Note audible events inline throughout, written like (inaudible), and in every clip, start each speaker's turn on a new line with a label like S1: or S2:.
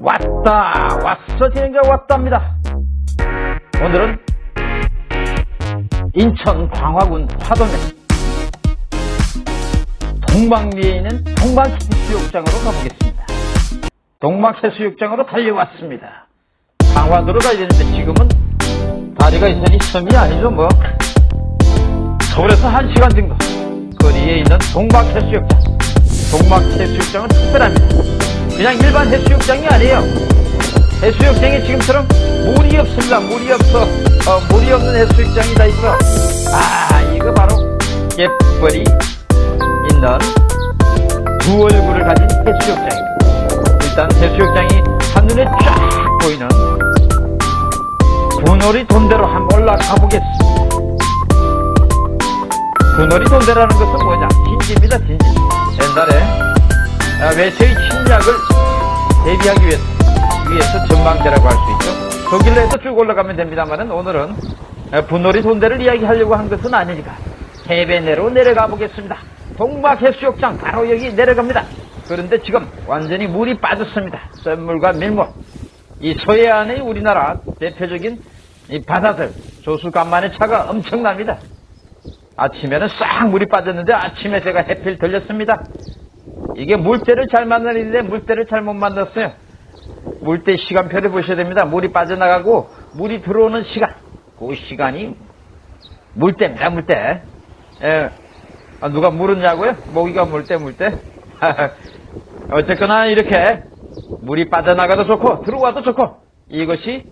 S1: 왔다 왔어 진행자 왔답니다. 오늘은 인천 광화군 화동에 동방리에 있는 동방해수욕장으로 가보겠습니다. 동방해수욕장으로 달려왔습니다. 강화도로 가야 되는데 지금은 다리가 있으니 섬이 아니죠 뭐. 서울에서 한 시간 정도 거리에 있는 동방해수욕장. 동방해수욕장은 특별합니다 그냥 일반 해수욕장이 아니에요. 해수욕장에 지금처럼 물이 없습니다. 물이 없어. 어, 물이 없는 해수욕장이 다 있어 아 이거 바로 갯벌이 있는 두 얼굴을 가진 해수욕장입니다. 일단 해수욕장이 한눈에 쫙 보이는 분월이 돈대로 한번 올라가 보겠습니다. 분월이 돈대라는 것은 뭐냐? 진지입니다 진지. 옛날에 아, 외세의 침략을 대비하기 위해서 위에서 전망대라고 할 수 있죠? 저 길로 해서 쭉 올라가면 됩니다만은 오늘은 분월이 돈대를 이야기하려고 한 것은 아니니까 해배 내로 내려가 보겠습니다. 동막해수욕장 바로 여기 내려갑니다. 그런데 지금 완전히 물이 빠졌습니다. 썰물과 밀물. 이 서해안의 우리나라 대표적인 이 바다들 조수간만의 차가 엄청납니다. 아침에는 싹 물이 빠졌는데 아침에 제가 해필 들렸습니다 이게 물때를 잘 만나는데 물때를 잘못 만났어요. 물때 시간표를 보셔야 됩니다. 물이 빠져나가고 물이 들어오는 시간. 그 시간이 물때입니다 물때. 예. 아, 누가 물었냐고요? 모기가 물때 물때. (laughs) 어쨌거나 이렇게 물이 빠져나가도 좋고 들어와도 좋고 이것이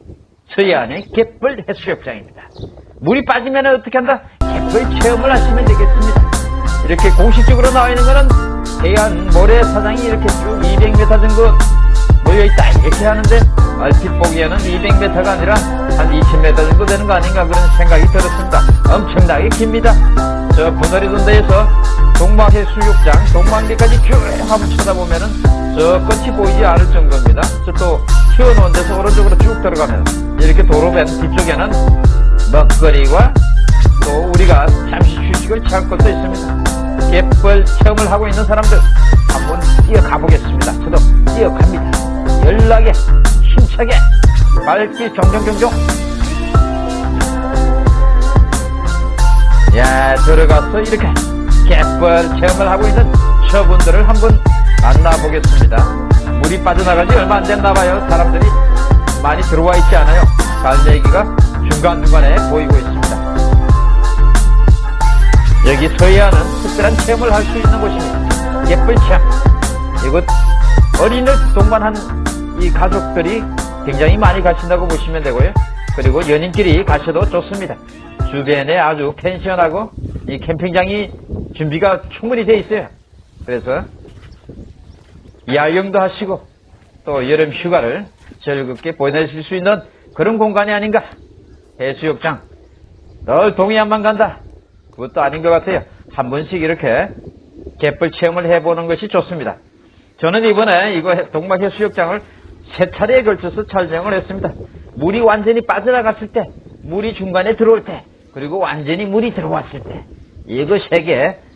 S1: 서해안의 갯벌 해수욕장입니다. 물이 빠지면 어떻게 한다? 갯벌 체험을 하시면 되겠습니다. 이렇게 공식적으로 나와 있는 거는 해안 모래사장이 이렇게 쭉 200m 정도 모여있다 이렇게 하는데 얼핏 보기에는 200m가 아니라 한 20m 정도 되는 거 아닌가 그런 생각이 들었습니다. 엄청나게 깁니다. 저 분월이돈대에서 동방해 수욕장 동방리까지 쭉 한번 쳐다보면 은 저 끝이 보이지 않을 정도입니다. 저 또 튀어놓은 데서 오른쪽으로 쭉 들어가면 이렇게 도로변 뒤쪽에는 먹거리와 또 우리가 잠시 휴식을 취할 것도 있습니다 갯벌 체험을 하고 있는 사람들 한번 뛰어가 보겠습니다. 저도 뛰어갑니다. 연락에 힘차게 밝기 정정정정. 야 들어가서 이렇게 갯벌 체험을 하고 있는 저분들을 한번 만나보겠습니다. 물이 빠져나가지 얼마 안 됐나봐요. 사람들이 많이 들어와 있지 않아요. 갈매기가 중간중간에 보이고 있습니다. 여기 서해안은 특별한 체험을 할 수 있는 곳입니다. 갯벌 체험. 이곳 어린을 동반한 이 가족들이 굉장히 많이 가신다고 보시면 되고요. 그리고 연인끼리 가셔도 좋습니다. 주변에 아주 펜션하고 이 캠핑장이 준비가 충분히 되어 있어요. 그래서 야영도 하시고 또 여름 휴가를 즐겁게 보내실 수 있는 그런 공간이 아닌가. 해수욕장. 널 동해안만 간다. 그것도 아닌 것 같아요 한 번씩 이렇게 갯벌 체험을 해보는 것이 좋습니다 저는 이번에 이거 동막해수욕장을 세 차례에 걸쳐서 촬영을 했습니다 물이 완전히 빠져나갔을 때 물이 중간에 들어올 때 그리고 완전히 물이 들어왔을 때 이거 세 개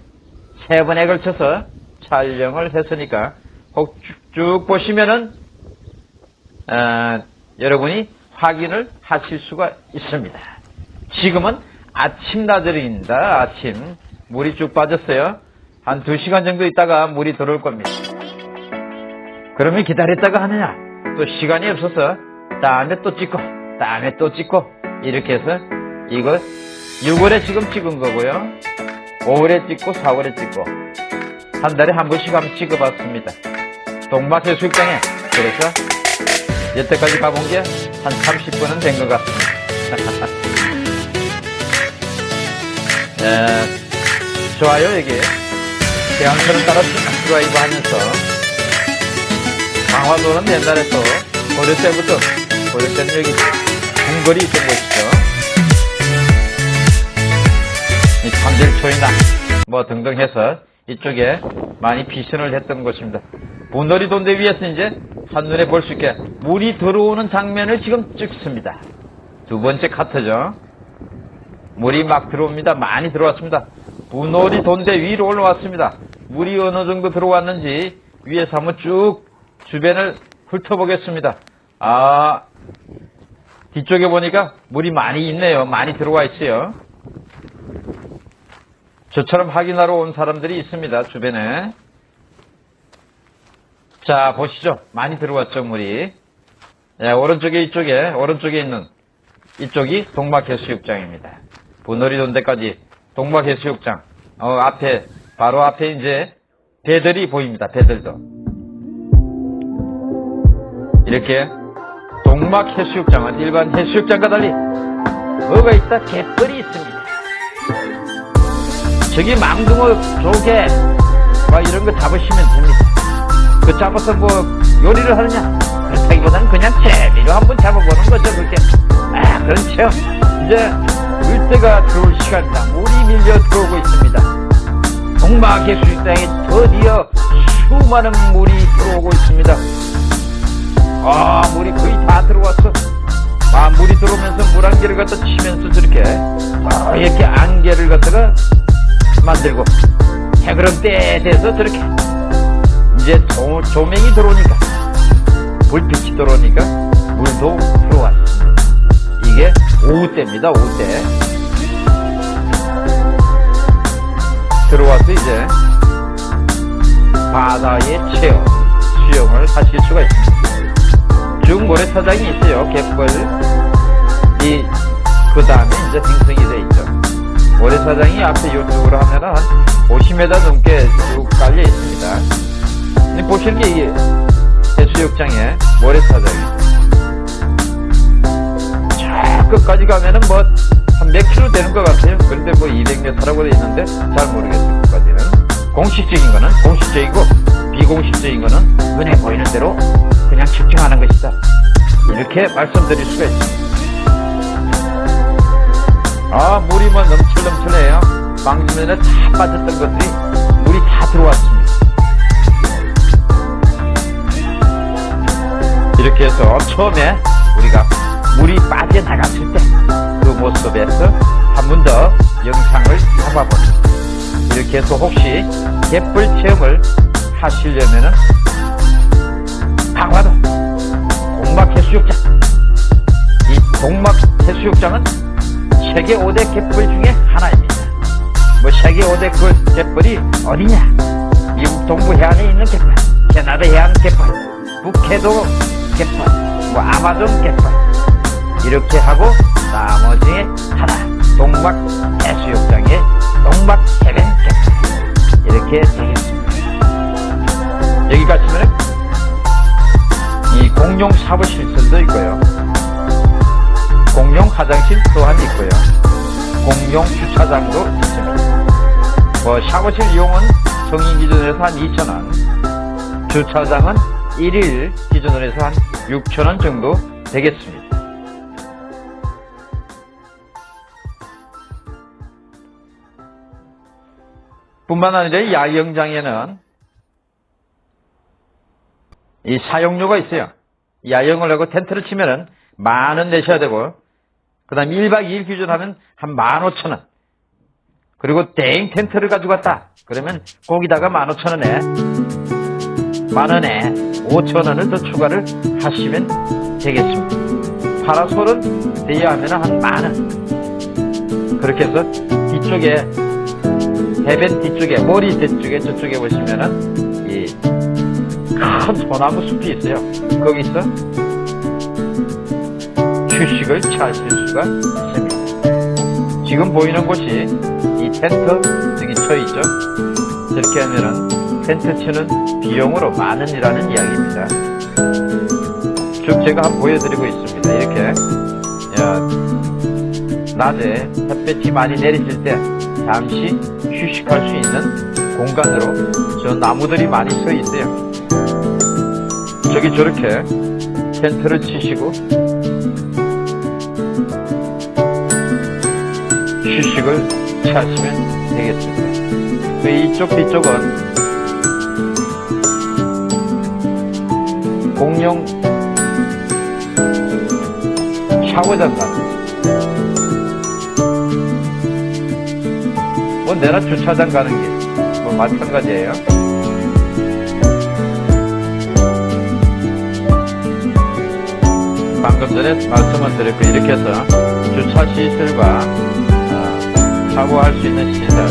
S1: 세 번에 걸쳐서 촬영을 했으니까 꼭쭉 보시면은 어, 여러분이 확인을 하실 수가 있습니다. 지금은 아침 나들이입니다. 아침 물이 쭉 빠졌어요. 한 2시간 정도 있다가 물이 들어올 겁니다. 그러면 기다렸다가 하느냐? 또 시간이 없어서 다음에 또 찍고 다음에 또 찍고 이렇게 해서 이거 6월에 지금 찍은 거고요. 5월에 찍고 4월에 찍고 한 달에 한 번씩 한번 찍어봤습니다. 동막해수욕장에 그래서 여태까지 가본 게 한 30분은 된 것 같습니다. (laughs) 네, 좋아요 여기 대한처럼 따라 드라이브 하면서 강화도는 옛날에 또 고려 때부터 고려 때는 여기 궁궐이 있던 곳이죠. 이 참들초이나 뭐 등등 해서 이쪽에 많이 비선을 했던 곳입니다. 분놀이 돈대 위에서 이제 한눈에 볼 수 있게 물이 들어오는 장면을 지금 찍습니다. 두 번째 카트죠. 물이 막 들어옵니다. 많이 들어왔습니다. 분놀이 돈대 위로 올라왔습니다. 물이 어느 정도 들어왔는지 위에서 한번 쭉 주변을 훑어보겠습니다. 아, 뒤쪽에 보니까 물이 많이 있네요. 많이 들어와 있어요. 저처럼 확인하러 온 사람들이 있습니다. 주변에. 자, 보시죠. 많이 들어왔죠, 물이. 예, 오른쪽에 이쪽에, 오른쪽에 있는 이쪽이 동막해수욕장입니다. 분놀이 돈데까지 동막해수욕장. 어, 앞에, 바로 앞에 이제 배들이 보입니다. 배들도. 이렇게 동막해수욕장은 일반 해수욕장과 달리 뭐가 있다? 갯벌이 있습니다. 저기 망둥어 조개 막 이런 거 잡으시면 됩니다. 그 잡아서 뭐 요리를 하느냐? 그렇다기보다는 그냥 재미로 한번 잡아보는 거죠. 그게 아 그렇죠. 이제 물때가 들어올 시간이다. 밀려 들어오고 있습니다. 동막해수욕장에 드디어 수많은 물이 들어오고 있습니다. 아 물이 거의 다 들어왔어. 아 물이 들어오면서 물 안개를 갖다 치면서 저렇게 아, 이렇게 안개를 갖다가 만들고 해그름때에 돼서 저렇게 이제 조, 조명이 들어오니까 불빛이 들어오니까 물도 들어왔습니다. 이게 오후 때입니다. 오후 때 들어와서 이제 바다의 체험 수영을 하실 수가 있습니다. 쭉 모래사장이 있어요. 갯벌 이 그 다음에 이제 생성이 돼 있죠. 모래사장이 앞에 이쪽으로 하면은 한 50m 넘게 쭉 깔려 있습니다. 보실 게 이게 해수욕장에 모래사장이 저 끝까지 가면은 뭐 공식적인 거는 공식적이고 비공식적인 거는 눈에 보이는 대로 그냥 측정하는 것이다. 이렇게 말씀드릴 수가 있습니다. 아, 물이 뭐 넘칠넘칠해요. 방금 전에 다 빠졌던 것들이 물이 다 들어왔습니다. 이렇게 해서 처음에 우리가 물이 빠져나갔을 때 그 모습에서 한 번 더 영상을 잡아봅니다. 이렇게 해서 혹시 갯벌 체험을 하시려면은 강화도 동막해수욕장 이 동막해수욕장은 세계 5대 갯벌 중에 하나입니다. 뭐 세계 5대 그 갯벌이 어디냐? 미국 동부 해안에 있는 갯벌, 캐나다 해안 갯벌, 북해도 갯벌, 뭐 아마존 갯벌 이렇게 하고 나머지에 하나 동막 해수욕장의 동막 해변 이렇게 되겠습니다. 여기 가시면 이 공용 사무실들도 있고요. 공용 화장실 또한 있고요. 공용 주차장도 있습니다. 뭐 샤워실 이용은 성인 기준에서 한 2,000원, 주차장은 1일 기준으로 해서 한 6,000원 정도 되겠습니다. 뿐만 아니라 야영장에는 이 사용료가 있어요. 야영을 하고 텐트를 치면은 만 원 내셔야 되고, 그 다음 1박 2일 기준 하면 한 만 오천 원. 그리고 대행 텐트를 가지고 왔다. 그러면 거기다가 만 오천 원에, 만 원에 오천 원을 더 추가를 하시면 되겠습니다. 파라솔은 대여하면 한 만 원. 그렇게 해서 뒤쪽에, 해변 뒤쪽에, 머리 뒤쪽에 저쪽에 보시면은, 이, 큰 소나무 숲이 있어요. 거기서 휴식을 취하실 수가 있습니다. 지금 보이는 곳이 이 텐트 여기 쳐 있죠. 저렇게 하면은 텐트 치는 비용으로 만 원이라는 이야기입니다. 쭉 제가 한번 보여드리고 있습니다. 이렇게 야, 낮에 햇볕이 많이 내리실 때 잠시 휴식할 수 있는 공간으로 저 나무들이 많이 서 있어요. 저기 저렇게 텐트를 치시고 휴식을 취하시면 되겠습니다. 그 이쪽 뒤쪽은 공용 샤워장 같 뭐 내가 주차장 가는 게뭐 마찬가지예요. 전에 말씀을 드렸고 이렇게 해서 주차 시설과 어, 샤워할 수 있는 시설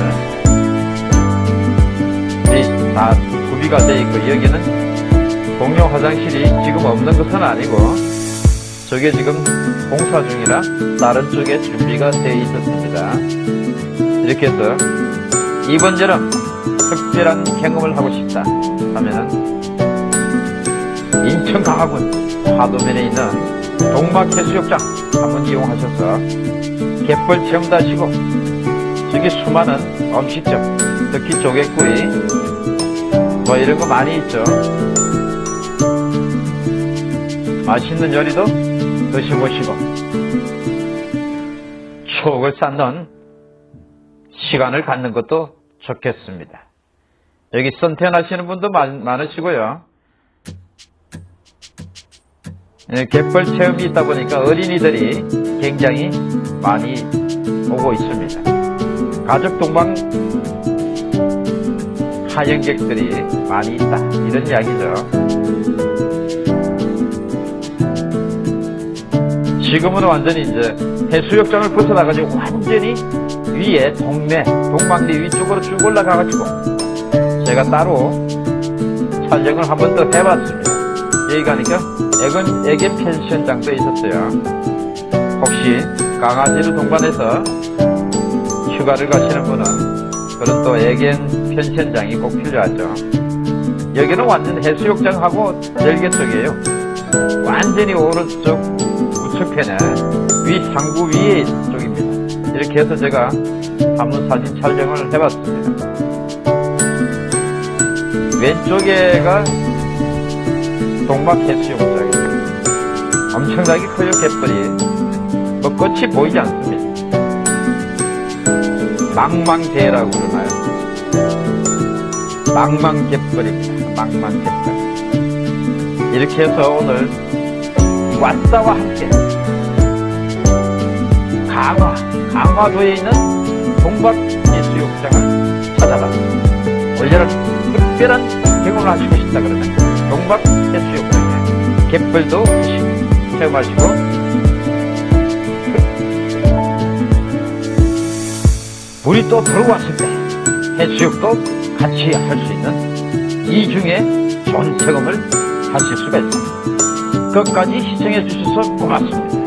S1: 이 다 구비가 되어 있고 여기는 공용 화장실이 지금 없는 것은 아니고 저게 지금 공사 중이라 다른 쪽에 준비가 되어 있었습니다. 이렇게 해서 이번 여름 특별한 경험을 하고 싶다 하면은 인천 강화군 하도면에 있는 동막해수욕장 한번 이용하셔서 갯벌 체험도 하시고 저기 수많은 음식점 특히 조개구이 뭐 이런 거 많이 있죠. 맛있는 요리도 드셔보시고 추억을 쌓는 시간을 갖는 것도 좋겠습니다. 여기 선택하시는 분도 많, 많으시고요. 예, 갯벌 체험이 있다 보니까 어린이들이 굉장히 많이 오고 있습니다. 가족 동반 하연객들이 많이 있다. 이런 이야기죠. 지금은 완전히 이제 해수욕장을 벗어나가지고 완전히 위에 동네, 동방리 위쪽으로 쭉 올라가가지고 제가 따로 촬영을 한 번 더 해봤습니다. 여기 가니까 애견, 애견 펜션장도 있었어요. 혹시 강아지를 동반해서 휴가를 가시는 분은 그런 또 애견 펜션장이 꼭 필요하죠. 여기는 완전 해수욕장하고 절개 쪽이에요. 완전히 오른쪽 우측편에 위 상부 위에 쪽입니다. 이렇게 해서 제가 한번 사진 촬영을 해봤습니다. 왼쪽에가 동막 해수욕장입니다. 엄청나게 커요 갯벌이. 뭐 끝이 보이지 않습니다. 망망대라고 그러나요? 망망갯벌입니다. 망망갯벌. 이렇게 해서 오늘 왓다와 함께 강화, 강화도에 있는 동박해수욕장을 찾아봤습니다. 올여름 특별한 경험을 하시고 싶다 그러면 동박해수욕장에 갯벌도 체험하시고 물이 또 들어왔을 때 해수욕도 같이 할 수 있는 이 중에 좋은 경험을 하실 수가 있습니다. 끝까지 시청해 주셔서 고맙습니다.